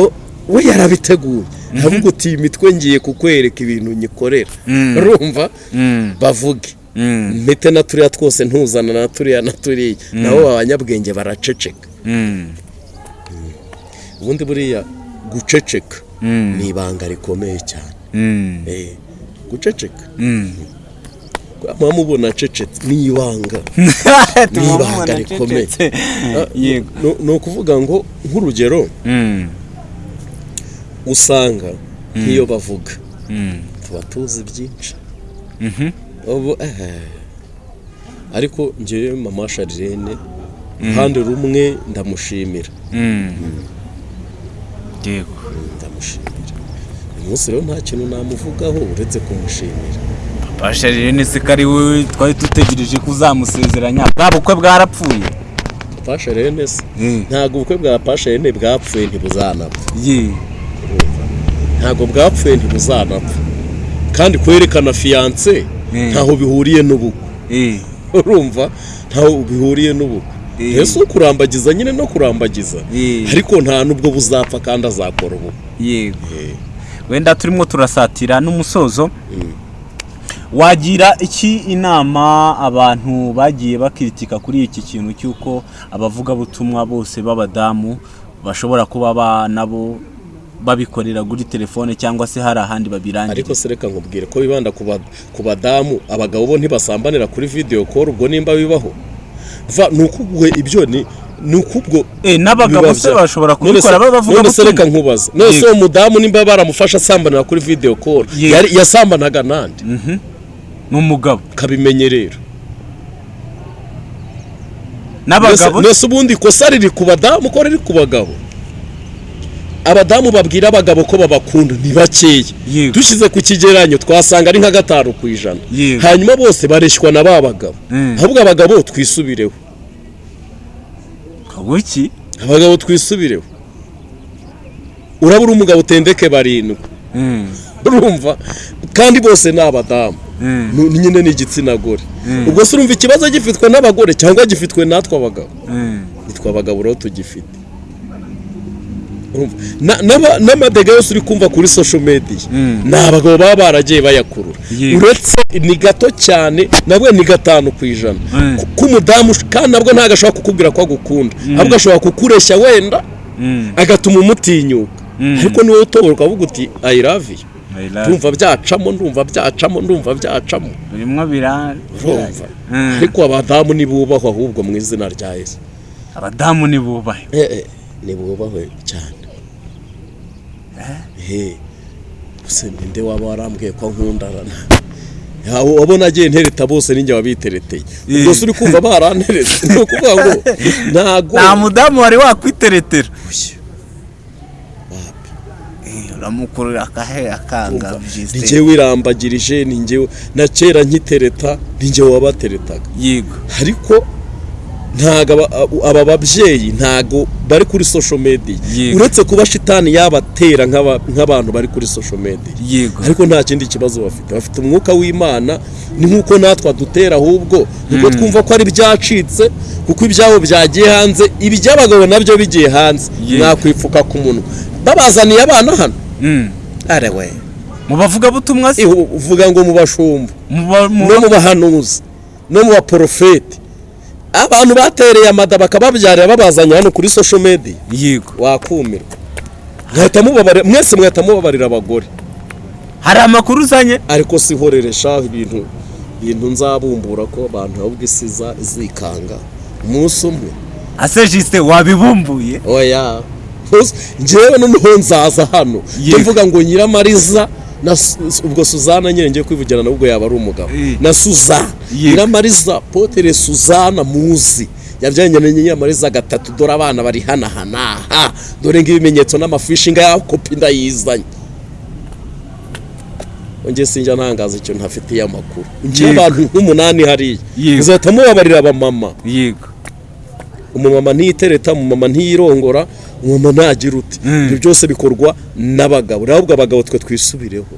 we yarabiteguye aravuga uti iyi mitwe ngiye kukwereka ibintu nyikorera. Mm. urumva? Mm. bavuge. Mpite na turiya twose ntuzana na turiya na turiya. Nabo abanyabwenge baraceceka. Ubundi buriya guceceka Mm. ni ibanga rikomeye cyane Mm. Eh, guceceka Mm. muba mubona acecetse ni ibanga Tuma ibanga rikomeye. Ah, ni- ni ukuvuga ngo nk'urugero Mm. usanga nk'iyo bavuga Mm. tuba tuzi byinshi Mhm. ubu eh, ariko njyewe mama sharirene uruhande rumwe ndamushimira Mm. Yego. ndamushimira. Uyu munsi rero nta kintu namuvugaho uretse kumushimira. Pasha rero ni se ko ari wowe twari dutegereje ko uzamusezeranya. Bwa bukwe bwarapfuye. Pasherene se Mm. ntabwo ubukwe bwa pasherene bwapfuye ntibuzanapfa. Ntabwo bwapfuye ntibuzanapfa. Kandi kwerekana fiyanse ntaho bihuriye n'ubukwe. Urumva? Ntaho bihuriye n'ubukwe. Ese kurambagiza nyine no kurambagiza? Ariko nta n'ubwo buzapfa kandi azakora ubukwe yego. Wenda turimo turasatira n'umusozo. Wagira iki inama abantu bagiye bakiritika kuri iki kintu cy'uko abavugabutumwa bose b'abadamu bashobora kuba ba nabo babikorera kuri telefone cyangwa se hari ahandi babirangira ariko se reka nkubwire ko bibanda ku ba- ku badamu abagabo bo ntibasambanira kuri video call ubwo nimba bibaho? Ni ukubwe ibyo ni ni ukubwo Eh, n'abagabo se bashobora kubikora bavuga none se reka nkubaza none se uwo mudamu nimba baramufasha asambanira kuri video call Yego. yari yasambanaga nande ni umugabo. Kabimenye rero. N'abagabo? nese ubundi ikosa riri ku badamu ko riri ku bagabo? Abadamu babwira abagabo ko babakunda ni bakeya. Dushyize ku kigereranyo twasanga ari nka gatanu ku ijana. Hanyuma bose bareshywa na ba bagabo. Mm. ahubwo abagabo twisubireho. Abagabo twisubireho. Urabura umugabo utendeke barindwi. Mm, urumva? Kandi bose ni abadamu. Mm, nyine ni igitsina gore. Ubwo se urumva ikibazo gifitwe n'abagore cyangwa gifitwe natwe abagabo? Nitwe abagabo rero tugifite. N'amadega yose uri kumva kuri social media. Mm. ni abagabo baba baragiye bayakurura uretse ni gato cyane nabwo ni gatanu ku ijana. Mm. Ku- k'umudamu kandi nabwo ntabwo ashobora kukubwira ko agukunda. Ahubwo ashobora kukureshya wenda agatuma umutinyuka. Ariko ni we utobora ukavuga uti i love you. Ndumva byacamo ndumva byacamo ndumva byacamo. Birimo Mm. ariko abadamu ntibubahwe ahubwo mu izina rya yesu. Abadamu ni bubahe. Eh, eh, ntibubahwe cyane. Ninde waba warambwiye ko nkundarana? Wabona agiye ntereta bose ninjye wabitereteye Eh. se uri kumva baranteretse? Ni ukuvuga ngo ntago. Nta mudamu wari wakwiteretera Ushye. uramukurura akahe? Akanga ni njyewe wirambagirije ni njyewe na kera nkitereta ni njyewe wabateretaga. Yego. Ariko ntago aba- babyeyi ntago bari kuri media. Yego. uretse kuba shitani yabatera nk'aba- nk'abantu bari kuri media. Yego. Ariko nta kindi kibazo bafite. Bafite umwuka w'imana ni nk'uko natwe adutera ahubwo ni bwo twumva ko ari byacitse kuko ibyabo byagiye hanze iby'abagabo na byo bigiye hanze. Mwakwipfuka ku munwa. Babazaniye abana hano. Mm. arewe mu bavugabutumwa se? Uvuga ngo mu bashumba no mu bahanuzi. No mu baporofeti abantu batereye amada bakababyarira babazanye hano kuri social media. Yego. Wakumirwa. Mwahita mubabarira mwese mwahita mubabarira abagore. Hari amakuru uzanye? Ariko si horeresha ibintu ibintu nzabumbura ko abantu ahubwo isi izikanga umunsi umwe. Ase jisite wabibumbuye? Oya. Njyewe noneho nzaza hano. Mvuga ngo nyiramariza ubwo suzana nyine ngiye kwivugira nabwo yaba ari umugabo. Eh. na suzana Yego. nyiramariza potere suzana muzi. Yabyanye na nyiramariza gatatu dore abana bari hanahana aha dore ng'ibimenyetso n'amafishi ngaya kopi ndayizanye. Njye sinjya ntangaza icyo ntafitiye amakuru. Yego. abantu nk'umunani hariya. Muzahita mubabarira abamama yego. Umumama ntiyitereta umumama ntiyirongora umumama ntagira uti. Mm. ibyo byose bikorwa n'abagabo. Rero ahubwo abagabo twe twisubireho.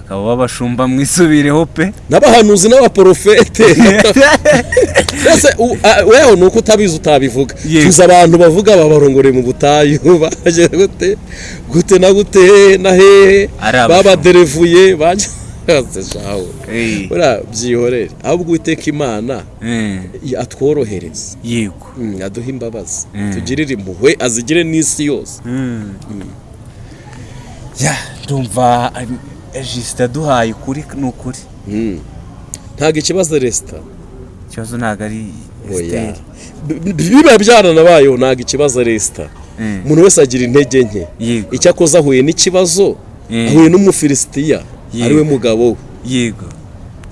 Akaba babashumba mwisubireho pe. N'abahanuzi n'abaporofete mbese weho ni uko utabizi utabivuga. Tuzi abantu bavuga babarongoreye mu butayu. Baje gute? Gute na gute? Na hehe babaderevuye Eh. Buriya byihorere ahubwo uwiteka imana Eh, atworohereza yego. Mm, aduhe imbabazi. Mm. tugirire impuhwe azigire n'isi yose. Ya ndumva jisite aduhaye ukuri ni ukuri Mm. ntabwo ikibazo resita ikibazo ntabwo ari oya esiteri biba byaranabayeho ntabwo ikibazo resita Mm. umuntu wese agira intege nke. Icyo akoze ahuye n'ikibazo Mm. ahuye n'umufilisitiya. Ari we mugabo we. Yego.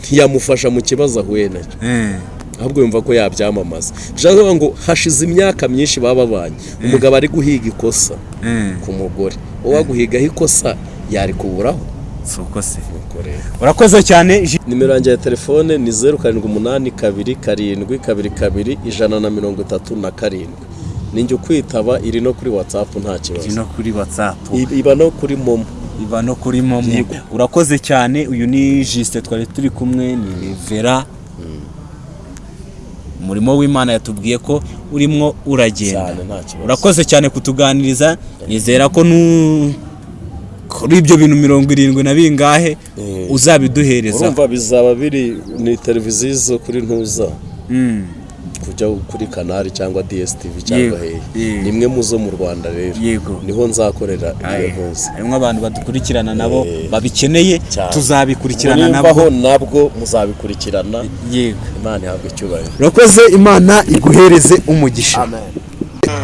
Ntiyamufasha mu kibazo ahuye na cyo Eh, ahubwo yumva ko yabyamamaza. Kuvuga ngo hashize imyaka myinshi baba babanye umugabo ari guhiga ikosa eh, ku mugore. Uwo aguhigaho ikosa yari kuburaho. Si uko se. Nuko rero. urakoze cyane nimero yanjye ya telefone ni zeru karindwi umunani kabiri karindwi kabiri kabiri ijana na mirongo itatu na karindwi. Ninjye ukwitaba iri no kuri watsapu nta iri kibazo no kuri whatsapp. I- iba no kuri momo. Iba no kuri momo. Urakoze cyane. Uyu ni jisite twari turi kumwe ni vera umurimo w'imana yatubwiye ko urimo uragenda. Urakoze cyane kutuganiriza. Nizera ko nu kuri ibyo bintu mirongo irindwi na bingahe Eh. uzabiduhereza. Urumva bizaba biri ni televiziyo kuri ntuza. Mm. Kujya kuri kanari cyangwa DSTV cyangwa hehe ni imwe mu zo mu Rwanda rero. Niho nzakorera iyo ntuza harimo abantu badukurikirana nabo babikeneye tuzabikurikirana nabo. nabwo muzabikurikirana. Yego. Imana ihabwa icyubahiro. Urakoze imana iguhereze umugisha.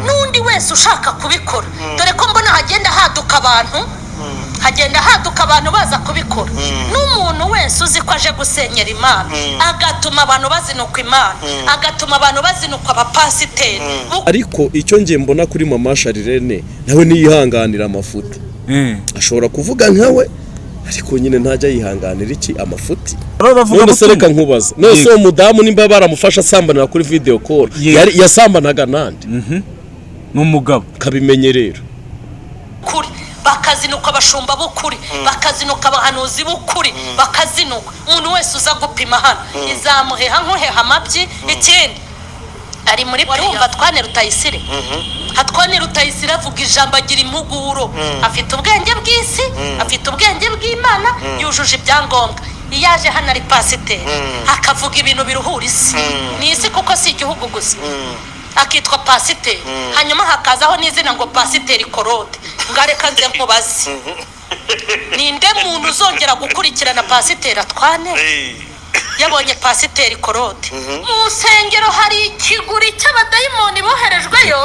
N'undi wese ushaka kubikora. Dore ko mbona hagenda haduka abantu. Hagenda haduka abantu baza kubikora. N'umuntu wese uzi ko aje gusenyera imana. Agatuma abantu bazinukwa imana. Agatuma abantu bazinukwa abapasiteri. Ariko icyo ngiye mbona kuri mama sharirene nawe niyihanganira amafuti. Ashobora kuvuga nkawe ariko nyine ntajya yihanganira iki amafuti? None se reka nkubaza none se uwo mudamu nimba baramufashe asambanira kuri video call Yego. yari yasambanaga nande ni umugabo. Kabimenye rero. Kuri bakazinukwa abashumba b'ukuri bakazinukwa abahanuzi b'ukuri bakazinukwa umuntu wese uza gupima hano. Izamuheha nk'uheha amabyi ikindi. Ari muri wumva twane rutayisire. Hatwane rutayisire avuga ijambo agira impuguro afite ubwenge bw'isi afite ubwenge bw'imana yujuje ibyangombwa. Iyo aje hano ari pasiteri akavuga ibintu biruhura isi. Ni isi kuko si igihugu gusa. Akitwa pasiteri. Hanyuma hakazaho n'izina ngo pasiteri korode ngareka nze nkubaze ninde muntu uzongera gukurikirana pasiteri atwane? Yabonye pasiteri korode mu nsengero hari ikiguri cy'abadayimoni boherejweyo?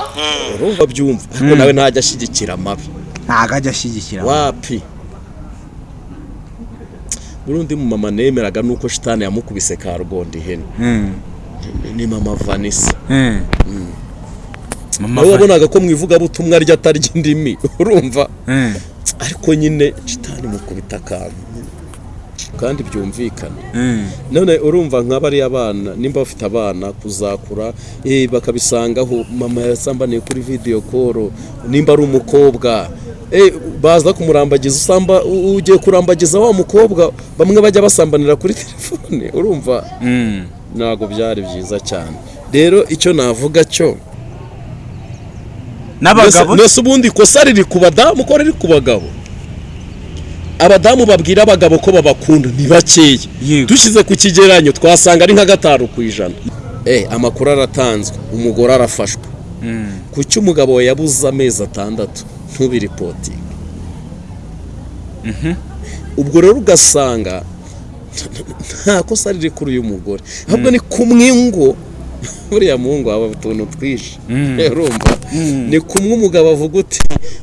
Urumva byumva. Ariko nawe ntajya ashyigikira amabi. Ntabwo ajya ashyigikira wapi? Burundi mu mama nemeraga nuko shitani yamukubise ka rugondo ihene. Ni mama vanessa. Nawe wabonaga ko mu ivugabutumwa rye atarya indimi urumva? Ariko nyine shitani mukubita akantu. Kandi byumvikana. None urumva nka bariya bana nimba bafite abana kuzakura eh, bakabisangaho mama yasambaniye kuri video call nimba ari umukobwa. Eh, baza kumurambagiza usamba ugiye kurambagiza wa mukobwa? Bamwe bajya basambanira kuri telefone urumva? Ntabwo byari byiza cyane. Rero icyo navuga cyo n'abagabo? mbese ubundi ikosa riri ku badamu ko riri ku bagabo? Abadamu babwira abagabo ko babakunda ni bakeya. Dushyize ku kigereranyo twasanga ari nka gatanu ku ijana. Eh amakuru aratanzwe umugore arafashwe kuki umugabo yabuze amezi atandatu? Ntubiripotinge ubwo rero ugasanga nta kosa riri kuri uyu mugore. Ahubwo ni kumwe ngo buriya muhungu waba utuntu twinshi. Urumva? Ni kumwe umugabo avuga uti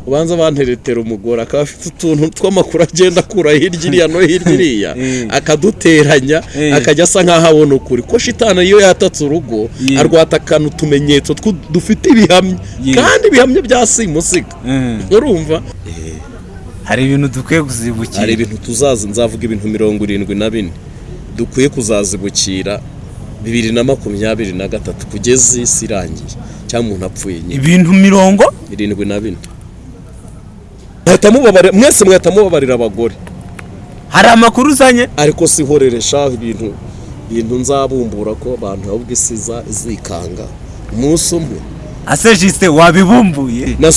ubanza banteretera umugore akaba afite utuntu tw'amakuru agenda akura hirya iriya no hirya iriya Mm. akaduteranya Mm. akajya asa nk'aho abona ukuri. Ko shitani iyo yatatse urugo arwatakana utumenyetso dufite ibihamya. Kandi ibihamya bya simusiga. Urumva? Hari ibintu dukwiye kuzibukira. Hari ibintu tuzazi nzavuga ibintu mirongo irindwi na bine. Dukwiye kuzazibukira bibiri na makumyabiri na gatatu kugeza isi irangiye cyangwa umuntu apfuye nyine. Ibintu mirongo? Irindwi na bine. Mwese mwahita mubabarira abagore. Hari amakuru uzanye? Ariko sihoreresha ibintu ibintu nzabumbura ko abantu ahubwo isi izikanga umunsi umwe. Ase jisite wabibumbuye. Na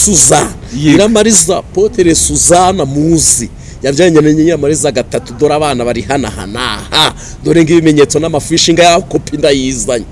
Yego. nyiramariza potere suzana muzi. Yabyanye na nyiramariza gatatu dore abana bari hanahana. Dore ng'ibimenyetso n'amafishi ngaya kopi ndayizanye.